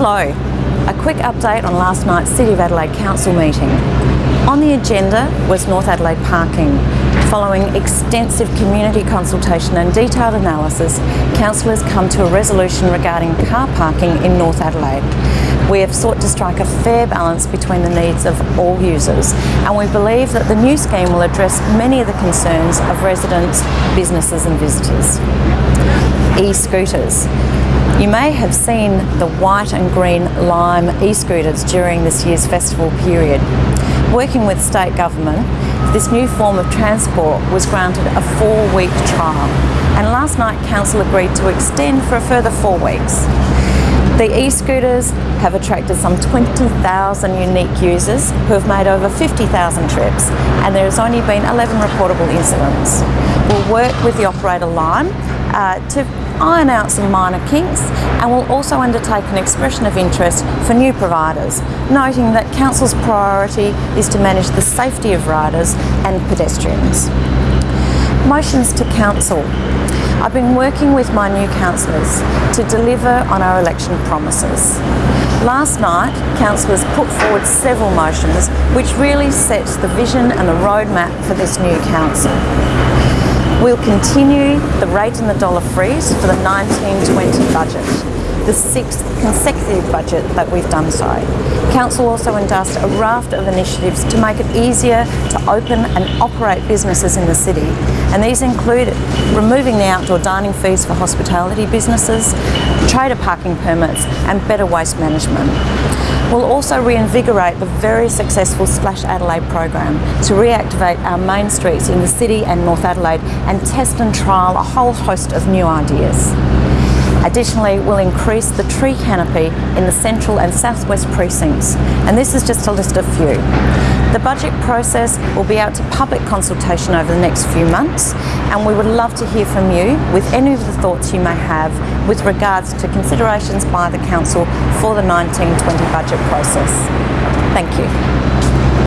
Hello, a quick update on last night's City of Adelaide Council meeting. On the agenda was North Adelaide parking. Following extensive community consultation and detailed analysis, councillors come to a resolution regarding car parking in North Adelaide. We have sought to strike a fair balance between the needs of all users and we believe that the new scheme will address many of the concerns of residents, businesses and visitors. E-scooters. You may have seen the white and green lime e-scooters during this year's festival period. Working with state government, this new form of transport was granted a four-week trial and last night Council agreed to extend for a further four weeks. The e-scooters have attracted some 20,000 unique users who have made over 50,000 trips and there has only been 11 reportable incidents. We'll work with the operator Lime uh, to iron out some minor kinks and will also undertake an expression of interest for new providers, noting that Council's priority is to manage the safety of riders and pedestrians. Motions to Council. I've been working with my new councillors to deliver on our election promises. Last night, councillors put forward several motions which really sets the vision and the roadmap for this new council. We'll continue the rate and the dollar freeze for the 1920 budget, the sixth consecutive budget that we've done so. Council also endorsed a raft of initiatives to make it easier to open and operate businesses in the city. And these include removing the outdoor dining fees for hospitality businesses, trader parking permits and better waste management. We'll also reinvigorate the very successful Splash Adelaide program to reactivate our main streets in the city and North Adelaide and test and trial a whole host of new ideas. Additionally, we'll increase the tree canopy in the central and southwest precincts, and this is just a list of few. The budget process will be out to public consultation over the next few months, and we would love to hear from you with any of the thoughts you may have with regards to considerations by the Council for the 1920 budget process. Thank you.